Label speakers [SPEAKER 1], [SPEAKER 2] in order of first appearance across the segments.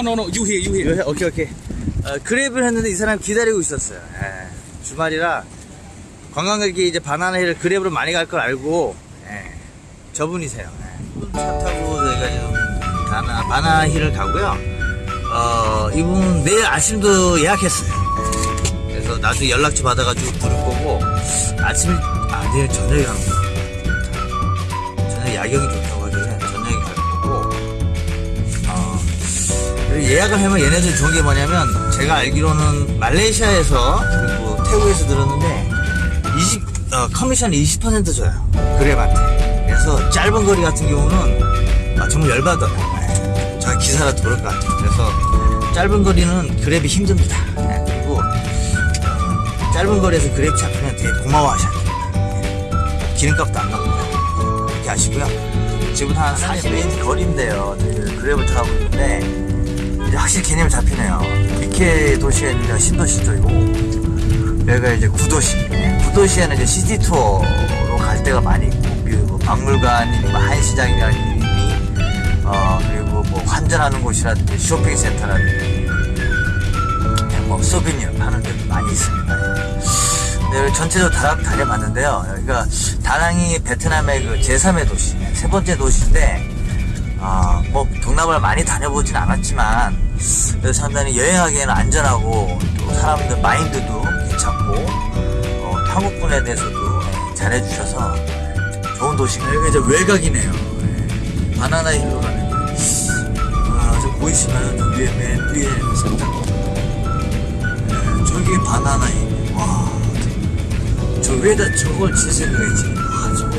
[SPEAKER 1] no, no, no. You here, you here.
[SPEAKER 2] 요- 오케이 오케이 어, 그랩을 했는데 이 사람 기다리고 있었어요. 예, 주말이라 관광객이 이제 바나나힐을 그랩으로 많이 갈 걸 알고 예, 저분이세요. 예. 차 타고 저희가 지금 바나, 바나힐을 가고요. 어, 이분 내일 아침도 예약했어요. 예, 그래서 나중에 연락처 받아가지고 부를 거고 아침 아 내일 저녁에 갑니다. 저녁 야경이 좋다고 예약을 하면 얘네들 좋은 게 뭐냐면 제가 알기로는 말레이시아에서 그리고 태국에서 들었는데 20 어, 커미션이 20% 줘요. 그랩한테 그래서 짧은 거리 같은 경우는 아, 정말 열받아요 네. 저 기사라도 그럴 것 같아요. 그래서 짧은 거리는 그랩이 힘듭니다. 네, 그리고 어, 짧은 거리에서 그랩 잡히면 되게 고마워하셔야 됩니다. 네. 기름값도 안 납니다. 이렇게 아시고요. 지금 한 40분 거리인데요. 저희 그랩을 타고 있는데 이제 확실히 개념이 잡히네요. 미케 도시가 있는데 신도시 쪽이고 여기가 이제 구도시. 네, 구도시에는 이제 시티 투어로 갈 때가 많이 있고 그리고 박물관이니 뭐 한시장이라니 어 그리고 뭐 환전하는 곳이라든지 쇼핑센터라든지 네, 뭐 souvenir 파는 데도 많이 있습니다. 네, 전체적으로 다 다녀봤는데요. 여기가 다낭이 베트남의 그 제3의 도시, 세 번째 도시인데 아, 뭐 동남아를 많이 다녀보진 않았지만 상당히 여행하기에는 안전하고 또 사람들 마인드도 괜찮고 어, 한국 분에 대해서도 예, 잘해주셔서 좋은 도시가 여기가 이제 외곽이네요. 예, 바나나 힐로 가는 길. 아, 저 보이시나요? 저 위에 맨 위에 살짝 예, 저기 바나나 힐. 와, 저 위에다 저걸 칠 생각했지. 와, 저거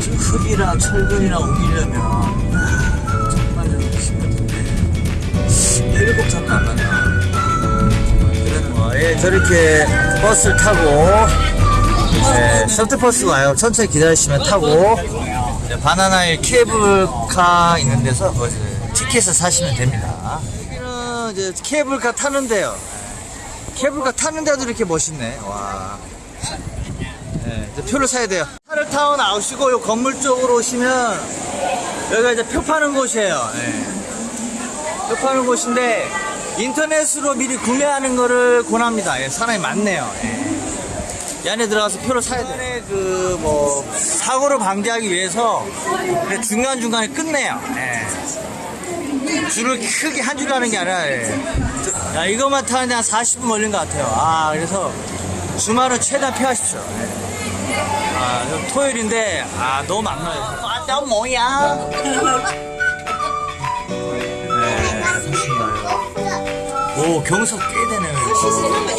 [SPEAKER 2] 저 흙이랑 철근이랑 옮기려면 안 뭐, 예, 저렇게 버스를 타고 예, 셔틀버스 와요 천천히 기다리시면 타고 이제 바나나일 케이블카 있는 데서 거기서 티켓을 사시면 됩니다 이제 케이블카 타는데요 케이블카 타는 데도 이렇게 멋있네 와 네, 이제 표를 사야 돼요. 차를 타고 나오시고 요 건물 쪽으로 오시면 여기가 이제 표 파는 곳이에요. 네. 표 파는 곳인데 인터넷으로 미리 구매하는 거를 권합니다. 예, 사람이 많네요. 예. 이 안에 들어가서 표를 사야 돼요. 그뭐 사고를 방지하기 위해서 중간 중간에 끝내요. 예. 줄을 크게 한 줄 하는 게 아니라 예. 야, 이것만 타는데 한 40분 걸린 것 같아요. 아 그래서 주말은 최대한 피하십시오. 예. 아, 좀 토요일인데, 아, 너무 많나요? 아, 너 뭐야? 경사 꽤 되네요.
[SPEAKER 3] 할수
[SPEAKER 2] 있으면 한번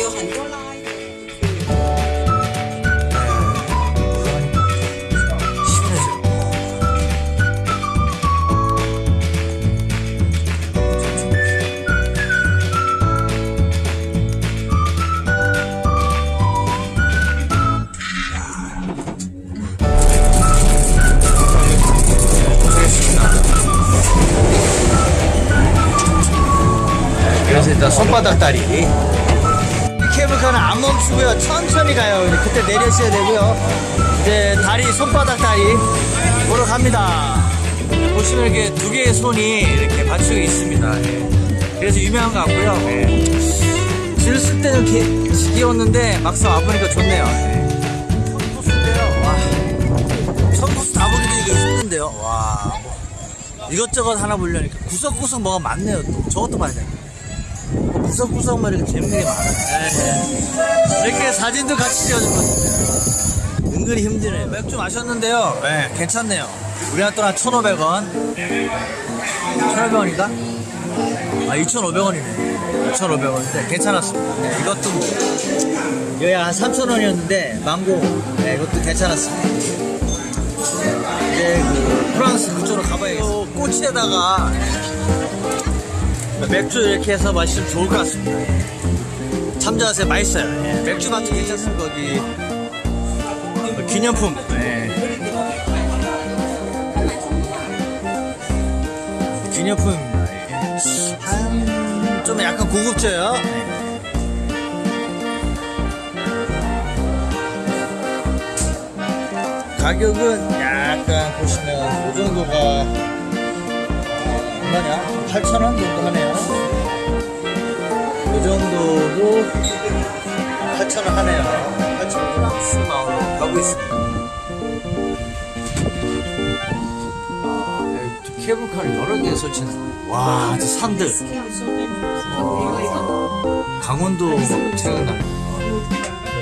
[SPEAKER 2] 그래서 일단 손바닥 다리. 케이블카는 안 멈추고요. 천천히 가요. 그때 내려셔야 되고요. 이제 다리 손바닥 다리 보러 갑니다. 보시면 이렇게 두 개의 손이 이렇게 받치고 있습니다. 예. 그래서 유명한 것 같고요. 예. 쓸 때는 이렇게 지겨웠는데 막상 와보니까 좋네요. 예. 천부수 다 보기도 이거 힘든데요. 와. 뭐. 이것저것 하나 보려니까 구석구석 뭐가 많네요 또. 저것도 봐야 돼뭐 구석구석만 이렇게 재밌는 게 많아요. 네. 이렇게 사진도 같이 찍어줄 것 같아요. 은근히 힘드네요. 맥주 마셨는데요. 네, 괜찮네요. 우리나라 돈한 1,500원. 1,500원인가? 아, 2,500원이네. 2,500원인데 괜찮았습니다. 네, 이것도 뭐. 여기 한 3,000원이었는데, 망고. 네, 이것도 괜찮았습니다. 이제 그 프랑스 그쪽으로 가봐야겠어요. 꽃에다가 맥주 이렇게 해서 마시면 좋을 것 같습니다. 참조하세요. 맛있어요. 예, 맥주 맛도 괜찮습니다. 거기 어, 기념품. 예. 예. 한, 좀 약간 고급져요. 예. 가격은 약간 보시면 이 정도가 얼마냐? 8,000원 정도 하네요. 이 정도도 8,000원 하네요. 8,000원 프랑스 마을로 가고 있습니다. 아, 케이블카를 여러 개 설치는. 와, 저 산들. 강원도 생각나요.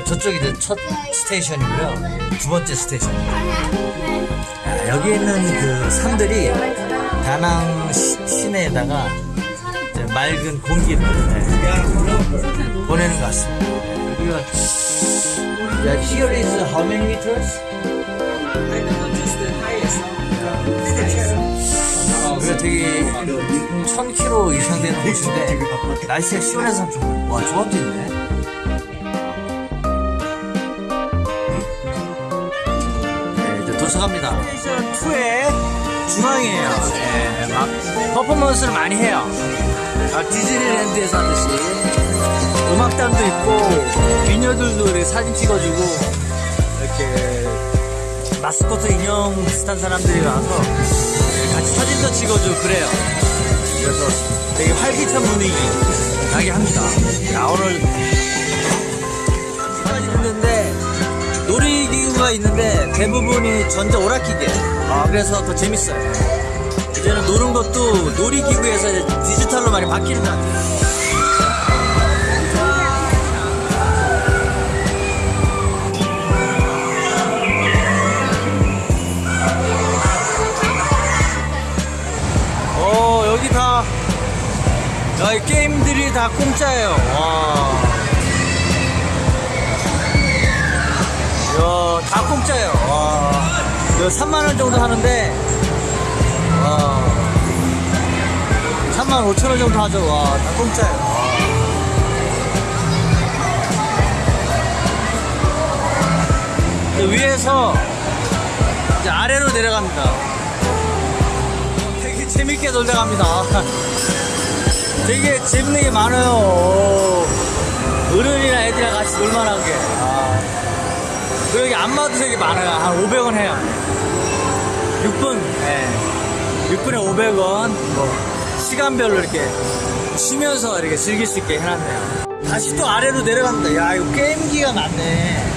[SPEAKER 2] 저쪽이 이제 첫 station이고요. 두 번째 station. 아, 여기 있는 그 산들이 다낭 시, 시내에다가 이제 맑은 공기를 네, 보내는 것 같습니다. 네, 여기가 here is how many meters?
[SPEAKER 3] I know just the highest.
[SPEAKER 2] 그게 되게 1000km 이상 되는 곳인데 날씨가 시원해서 좀, 와, 조합도 있네. 네, 이제 도착합니다. station 2의 중앙이에요. 네, 막 퍼포먼스를 많이 해요. 아, 디즈니랜드에서 하듯이. 음악단도 있고, 미녀들도 이렇게 사진 찍어주고, 이렇게 마스코트 인형 비슷한 사람들이 와서 같이 사진도 찍어주고 그래요. 그래서 되게 활기찬 분위기 나게 합니다. 야, 오늘 시간이 됐는데 놀이기구가 있는데 대부분이 전자 오락기계. 아, 그래서 더 재밌어요. 이제는 노는 것도 놀이기구에서 디지털로 많이 바뀌는 것 같아요. 어, 여기 다, 야, 이 게임들이 다 공짜예요. 와. 이거 3만원 정도 하는데, 와. 3만 5천원 정도 하죠. 와, 다 공짜예요. 위에서 이제 아래로 내려갑니다. 되게 재밌게 놀다 갑니다. 되게 재밌는 게 많아요. 어른이랑 애들이랑 같이 놀만한 게. 아. 그리고 여기 안마도 되게 많아요. 한 500원 해요. 6분. 네. 6분에 500원. 뭐, 시간별로 이렇게 쉬면서 이렇게 즐길 수 있게 해놨네요. 다시 또 아래로 내려갑니다. 야, 이거 게임기가 많네.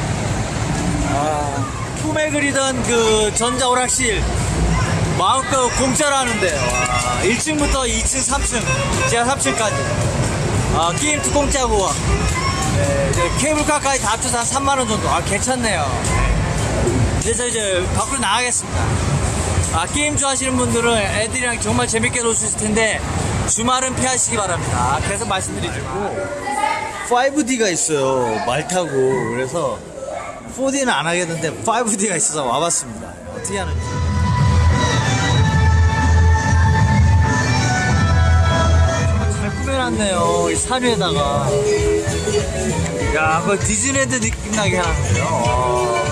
[SPEAKER 2] 아, 꿈에 그리던 그 전자오락실. 마음껏 공짜로 하는데 와, 1층부터 2층, 3층, 제가 3층까지 아, 게임도 공짜고 네, 이제 케이블카까지 다 합쳐서 한 3만원 정도. 아 괜찮네요. 네. 그래서 이제 밖으로 나가겠습니다. 아, 게임 좋아하시는 분들은 애들이랑 정말 재밌게 놀 수 있을 텐데 주말은 피하시기 바랍니다. 아, 계속 말씀드리고 5D가 있어요. 말 타고. 그래서 4D는 안 하겠는데 5D가 있어서 와봤습니다. 어떻게 하는지 이산 위에다가. 야, 그 디즈니랜드 느낌 나게 해놨네요. 와.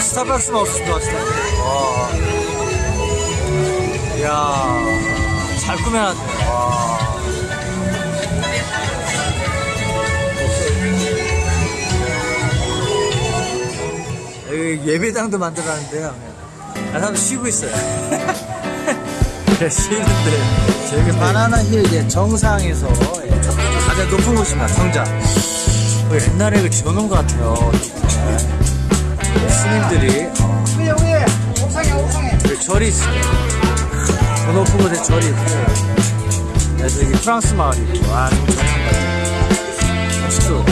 [SPEAKER 2] 스타벅스만 없을 것 같은데. 와. 야, 잘 꾸며놨네. 와. 예배당도 만들어놨는데요. 아, 사람 쉬고 있어요. 네, 쉬는데 저기 바나나 힐 이제 정상에서 예, 가장 높은 곳입니다. 성자. 거기 옛날에 그 지어놓은 것 같아요. 네, 스님들이 어, 그 절이 있어요. 저 높은 곳에 절이 있고 네, 저기 프랑스 마을이고 아 너무 정상 같아요. 멋있어.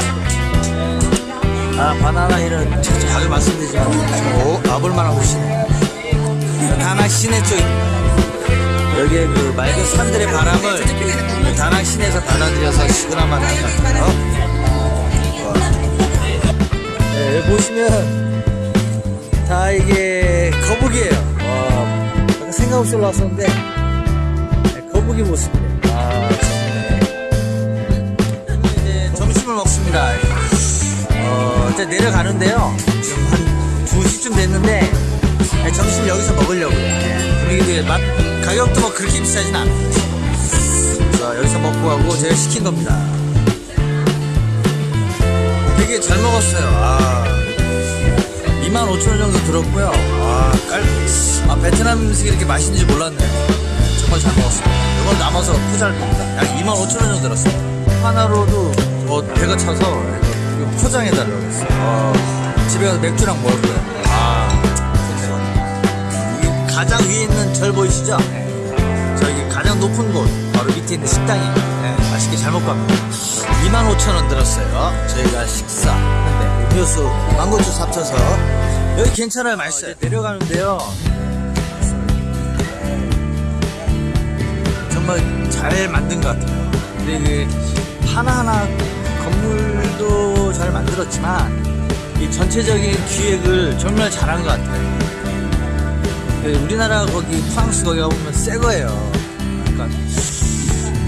[SPEAKER 2] 아 바나나 힐은 자주 말씀드리지만 저 가볼만한 곳이네요. 다낭 시내 쪽입니다. 여기에 그 맑은 산들의 바람을 그 다낭 시내에서 받아들여서 것 같아요. 와. 네, 보시면 다 이게 거북이에요. 와, 아까 생각 없이 올라왔었는데 네, 거북이 모습이에요. 아. 이제 점심을 먹습니다. 어, 이제 내려가는데요. 지금 한 2시쯤 됐는데 네, 점심 여기서 먹으려고요. 네, 분위기도 맛, 가격도 뭐 그렇게 비싸진 않아요. 그래서 여기서 먹고 가고 제가 시킨 겁니다. 되게 잘 먹었어요. 아, 2만 25,000원 정도 들었고요. 아, 깔, 아, 베트남 음식이 이렇게 맛있는지 몰랐네요. 네, 정말 잘 먹었습니다. 이건 남아서 포장할 겁니다. 약 25,000원 정도 들었습니다. 하나로도 뭐 배가 차서 포장해달라고 했어요. 어, 집에 가서 맥주랑 먹을 거예요. 이 가장 위에 있는 절 보이시죠? 저기 가장 높은 곳 바로 밑에 있는 식당이. 네, 맛있게 잘 먹고 갑니다. 25,000원 들었어요. 저희가 식사하는데 음료수 망고주 합쳐서. 여기 괜찮아요 맛있어요. 내려가는데요. 정말 잘 만든 것 같아요. 근데 그 하나하나 건물도 잘 만들었지만 이 전체적인 기획을 정말 잘한 것 같아요. 그 우리나라 거기 프랑스 거기 가보면 새 거예요. 약간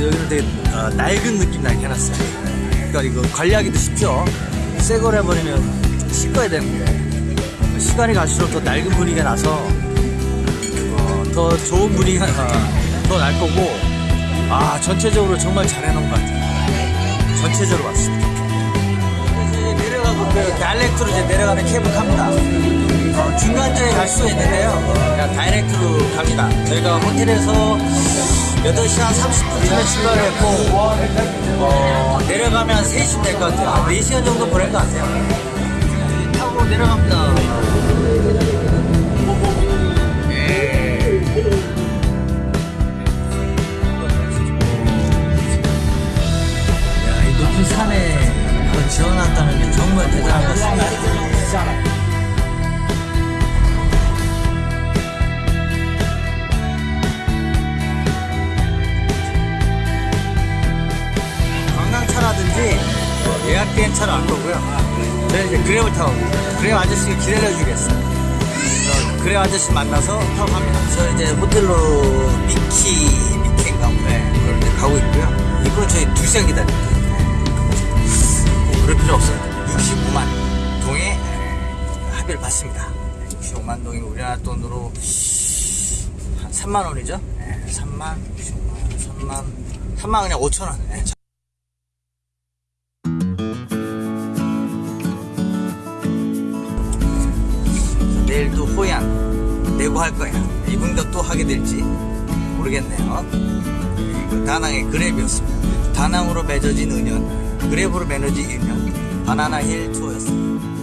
[SPEAKER 2] 여기는 되게 어, 낡은 느낌 나게 해놨어요. 그러니까 이거 관리하기도 쉽죠. 새 거를 해버리면 좀 씻어야 되는데 시간이 갈수록 더 낡은 분위기가 나서 어, 더 좋은 분위기가 더 날 거고 아 전체적으로 정말 잘 해놓은 것 같아요. 전체적으로 봤습니다. 이제 내려가고 그 다이렉트로 이제 내려가는 케이블카입니다. 어, 중간쯤에 갈 수 있는데요. 그냥 다이렉트로 갑니다. 저희가 호텔에서 8시 한 30분쯤에 출발을 했고, 어, 내려가면 3시쯤 될 것 같아요. 한 4시간 정도 보낼 것 같아요. 타고 내려갑니다. 야, 이 높은 산에 지어놨다는 게 정말 대단한 것 같습니다. 차로 안 거고요. 저는 이제 그랩을 타고. 그랩 아저씨가 기다려주겠어요. 그랩 아저씨 만나서 타고 갑니다. 저 이제 호텔로 미키, 미키인가 뭐, 네, 그걸 이제 가고 있고요. 이분은 저희 두 시간 기다립니다. 뭐 그럴 필요 없습니다. 65만 동의 합의를 받습니다. 65만 동이 우리나라 돈으로 한 3만 원이죠? 네, 3만, 65만, 3만, 3만 그냥 5천 원. 내일도 호양 내고 할 거야. 이분도 또 하게 될지 모르겠네요. 그리고 다낭의 그랩이었습니다. 다낭으로 맺어진 은연, 그랩으로 맺어진 인연, 바나나 힐 투어였습니다.